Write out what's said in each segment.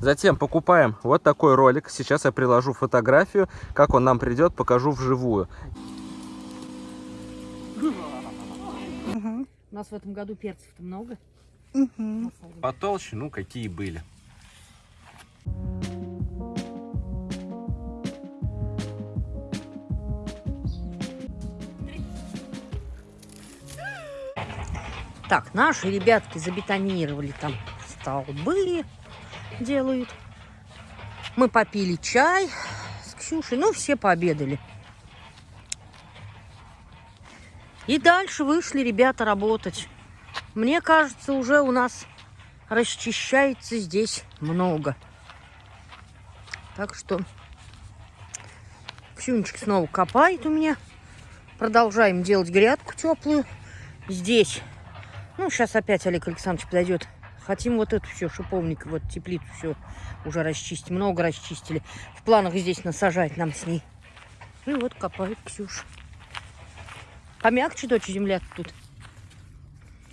Затем покупаем вот такой ролик. Сейчас я приложу фотографию. Как он нам придет, покажу вживую. У нас в этом году перцев-то много. Потолще, ну какие были. Так, наши ребятки забетонировали там столбы, делают. Мы попили чай с Ксюшей, ну, все пообедали. И дальше вышли ребята работать. Мне кажется, уже у нас расчищается здесь много. Так что Ксюнечка снова копает у меня. Продолжаем делать грядку теплую. Здесь ну, сейчас опять Олег Александрович подойдет. Хотим вот эту все, шиповник, вот теплицу все уже расчистить. Много расчистили. В планах здесь насажать нам с ней. Ну и вот копает Ксюша. Помягче, дочь, земля тут,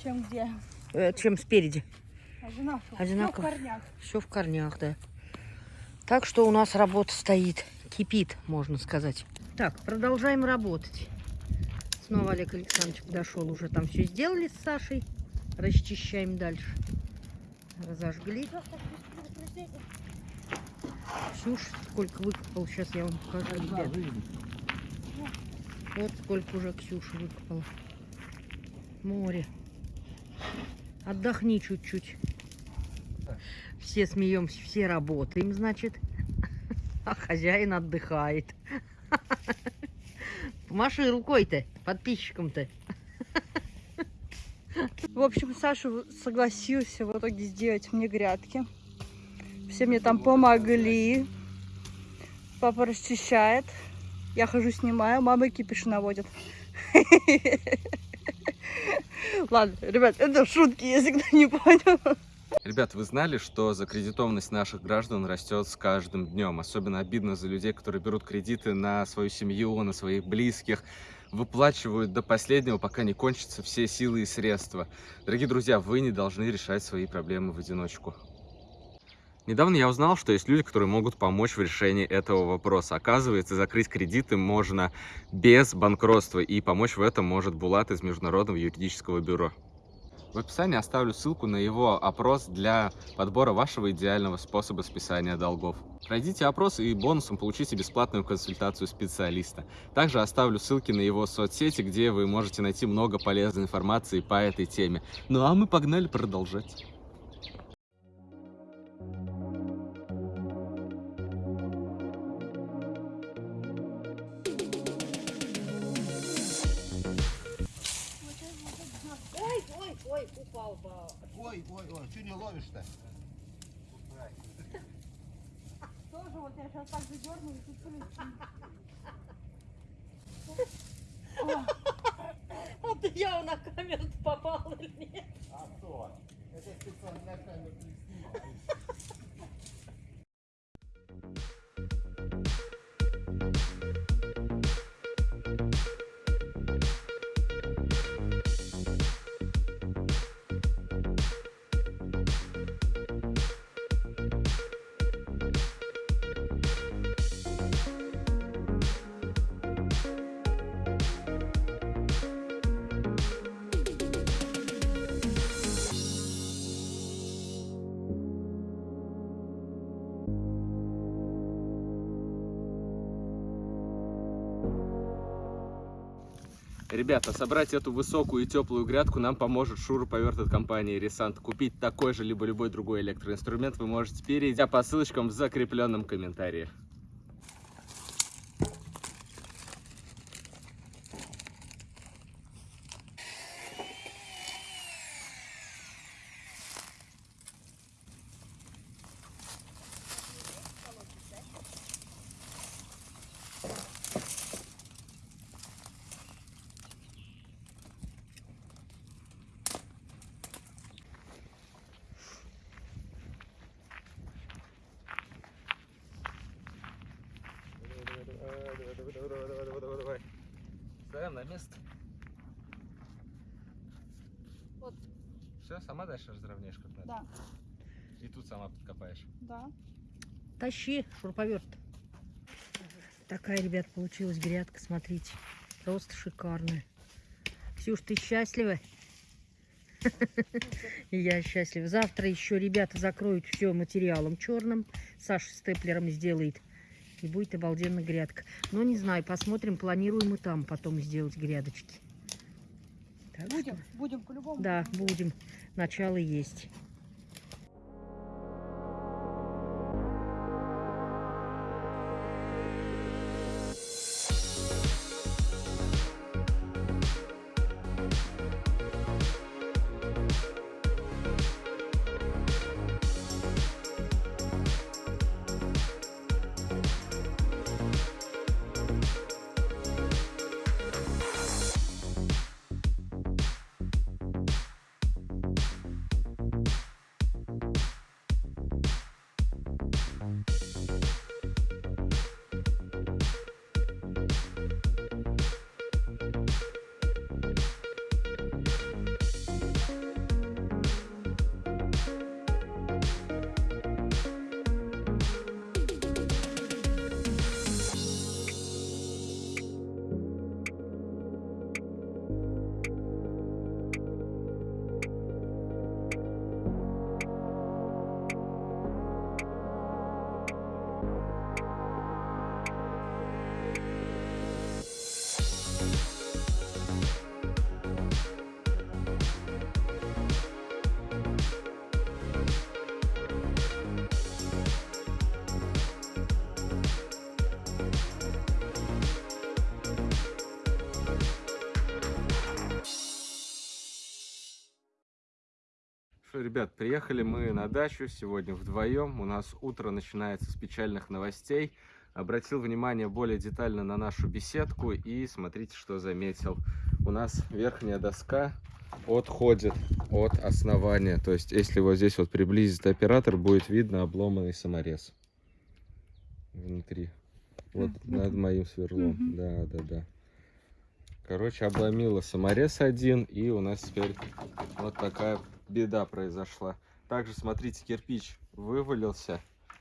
Чем где? э, чем спереди. Одинаково. Одинаково. Всё в корнях. Все в корнях, да. Так что у нас работа стоит. Кипит, можно сказать. Так, продолжаем работать. Снова Олег Александрович подошел, уже там все сделали с Сашей. Расчищаем дальше. Разожгли. Ксюш, сколько выкопал, сейчас я вам покажу, ребят. Вот сколько уже Ксюша выкопала. Море. Отдохни чуть-чуть. Все смеемся, все работаем, значит. А хозяин отдыхает. Помаши рукой-то, подписчикам-то. В общем, Саша согласился в итоге сделать мне грядки. Все мне там помогли. Папа расчищает. Я хожу, снимаю. Мама кипиш наводит. Ладно, ребят, это шутки, если кто не понял. Ребят, вы знали, что закредитованность наших граждан растет с каждым днем? Особенно обидно за людей, которые берут кредиты на свою семью, на своих близких, выплачивают до последнего, пока не кончатся все силы и средства. Дорогие друзья, вы не должны решать свои проблемы в одиночку. Недавно я узнал, что есть люди, которые могут помочь в решении этого вопроса. Оказывается, закрыть кредиты можно без банкротства, и помочь в этом может Булат из Международного юридического бюро. В описании оставлю ссылку на его опрос для подбора вашего идеального способа списания долгов. Пройдите опрос и бонусом получите бесплатную консультацию специалиста. Также оставлю ссылки на его соцсети, где вы можете найти много полезной информации по этой теме. Ну а мы погнали продолжать. Ой, упал. Ой, ой, ой, что не ловишь-то? Тоже вот я сейчас так задерну и тут ты я на камеру попал или нет? А что? Это специально на камеру не Ребята, собрать эту высокую и теплую грядку нам поможет шуруповерт от компании Ресант. Купить такой же, либо любой другой электроинструмент вы можете, перейдя по ссылочкам в закрепленном комментарии. Все, сама дальше разровняешь как надо. Да. И тут сама копаешь? Да. Тащи шуруповерт. Такая, ребят, получилась грядка, смотрите. Просто шикарная. Ксюш, ты счастлива? Я счастлива. Завтра еще ребята закроют все материалом черным. Саша степлером сделает. И будет обалденно грядка. Но не знаю, посмотрим, планируем и там потом сделать грядочки. Так что- Будем, будем по-любому. Да, будем. Начало есть. Что, ребят, приехали мы на дачу сегодня вдвоем. У нас утро начинается с печальных новостей. Обратил внимание более детально на нашу беседку и смотрите, что заметил. У нас верхняя доска отходит от основания. То есть, если вот здесь вот приблизит оператор, будет видно обломанный саморез внутри. Вот над моим сверлом. Да, да, да. Короче, обломила саморез один, и у нас теперь вот такая беда произошла. Также, смотрите, кирпич вывалился.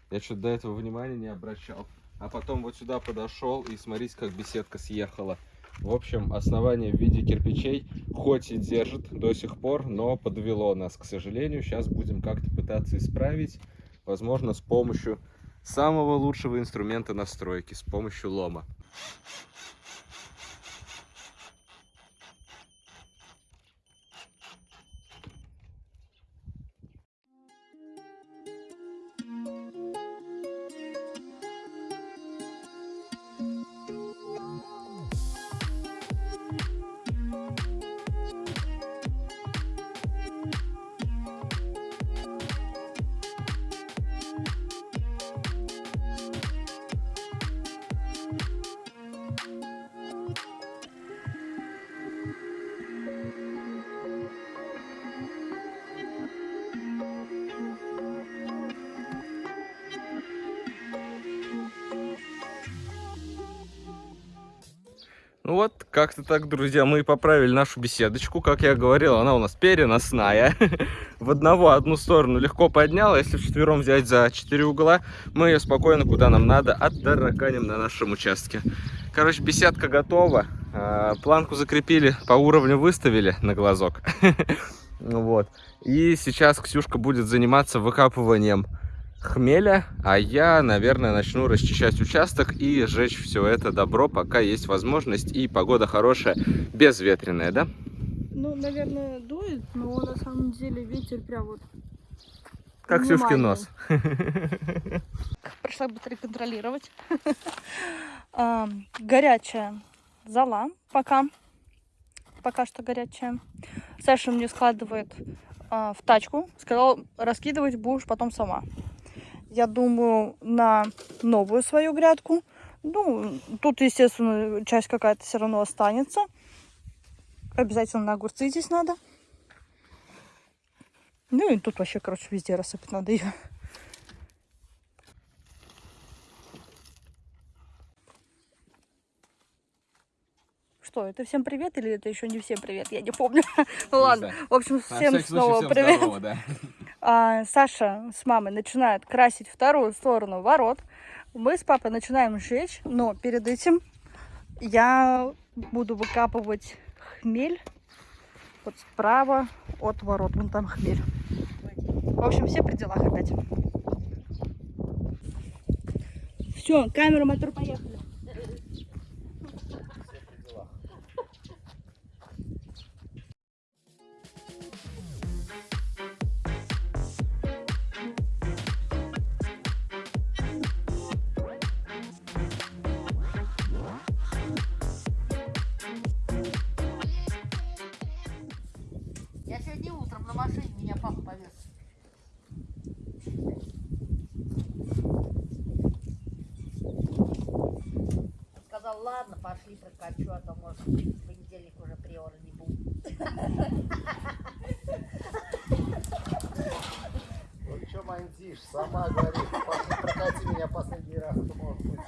Я что-то до этого внимания не обращал. А потом вот сюда подошел, и смотрите, как беседка съехала. В общем, основание в виде кирпичей хоть и держит до сих пор, но подвело нас, к сожалению. Сейчас будем как-то пытаться исправить. Возможно, с помощью самого лучшего инструмента настройки, с помощью лома. Ну вот, как-то так, друзья, мы поправили нашу беседочку. Как я говорил, она у нас переносная. В одного одну сторону легко подняла. Если вчетвером взять за четыре угла, мы ее спокойно, куда нам надо, отдараканим на нашем участке. Короче, беседка готова. А, Планку закрепили, по уровню выставили на глазок. Вот. И сейчас Ксюшка будет заниматься выкапыванием хмеля, а я, наверное, начну расчищать участок и сжечь все это добро, пока есть возможность и погода хорошая, безветренная, да? Ну, наверное, дует, но на самом деле ветер прям вот Как Внимание. нос. Пришла быстрее контролировать. А, Горячая зола пока. Пока что горячая. Саша мне складывает а, в тачку. Сказал, раскидывать будешь потом сама. Я думаю, на новую свою грядку. Ну, тут, естественно, часть какая-то все равно останется. Обязательно на огурцы здесь надо. Ну и тут вообще, короче, везде рассыпать надо ее. Что, это всем привет или это еще не всем привет? Я не помню. Ну ладно. В общем, всем снова привет. а, Саша с мамой начинают красить вторую сторону ворот. Мы с папой начинаем сжечь, но перед этим я буду выкапывать хмель вот справа от ворот. Вон там хмель. В общем, все при делах опять. Все, камера, мотор, поехали. На машине меня папа повез. Сказал, ладно, пошли прокачу, а то может в понедельник уже приора не будет. Вот что мандишь, сама говорит, пошли прокати меня последний раз, кто может быть.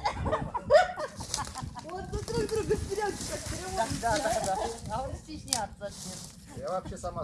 Вот мы друг друга вперед, как Да, да, да, да. А он стесняться нет. Я вообще сама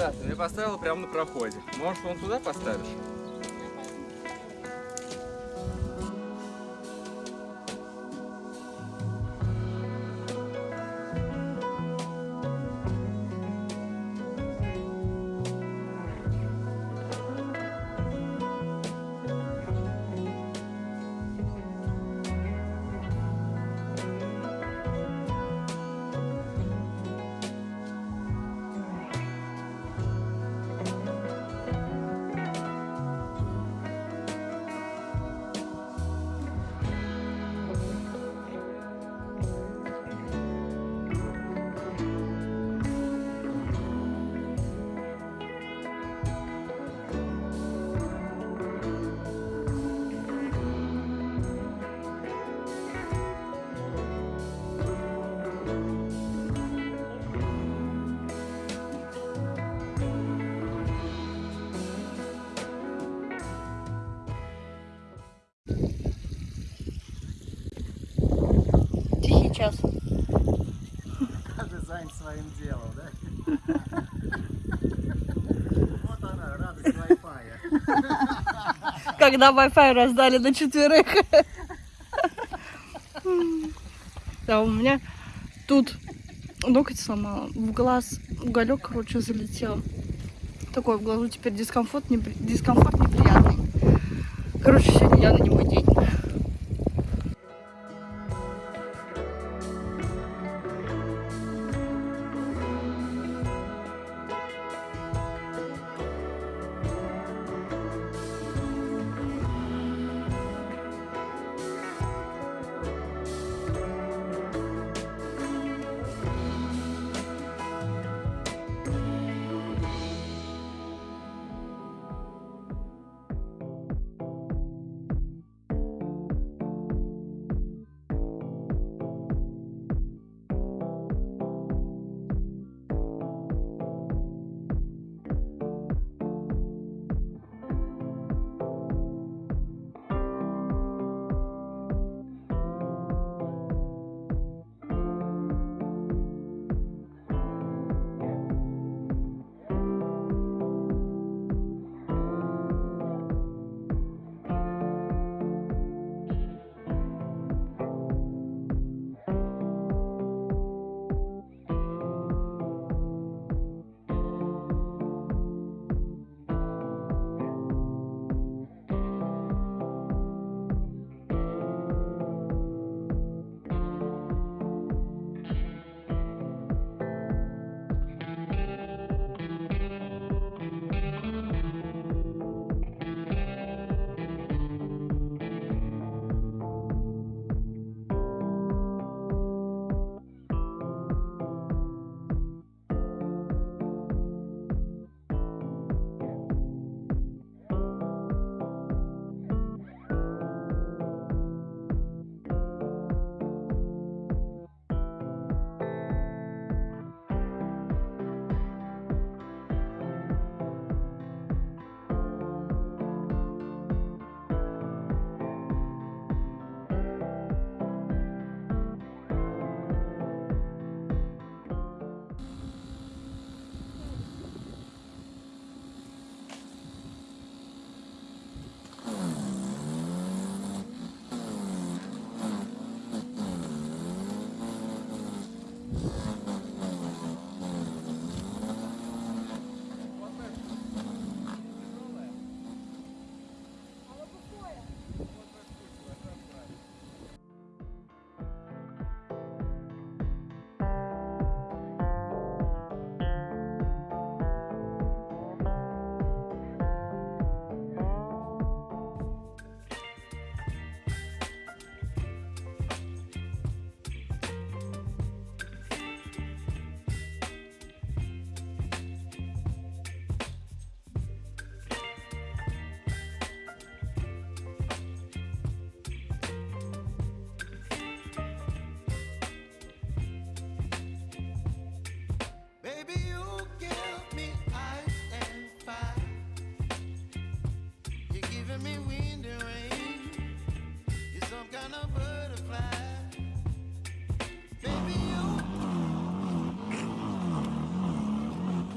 скромность. Я поставил прямо на проходе. Может, вон туда поставишь? Тихий час. Каждый занят своим делом, да? Вот она, радость Wi-Fi. Когда Wi-Fi раздали на четверых. Да, у меня тут ноготь сломала. В глаз уголек, короче, залетел. Такой в глазу теперь дискомфорт, непри- дискомфорт неприятный. Короче, сегодня я на него день.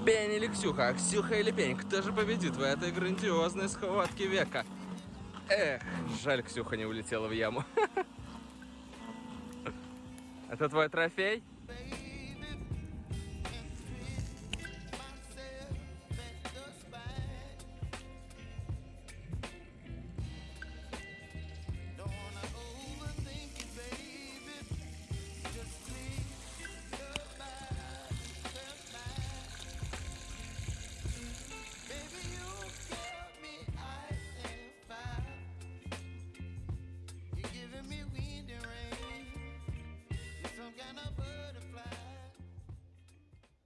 Пень или Ксюха? Ксюха или Пень? Кто же победит в этой грандиозной схватке века? Эх, жаль, Ксюха не улетела в яму. Это твой трофей?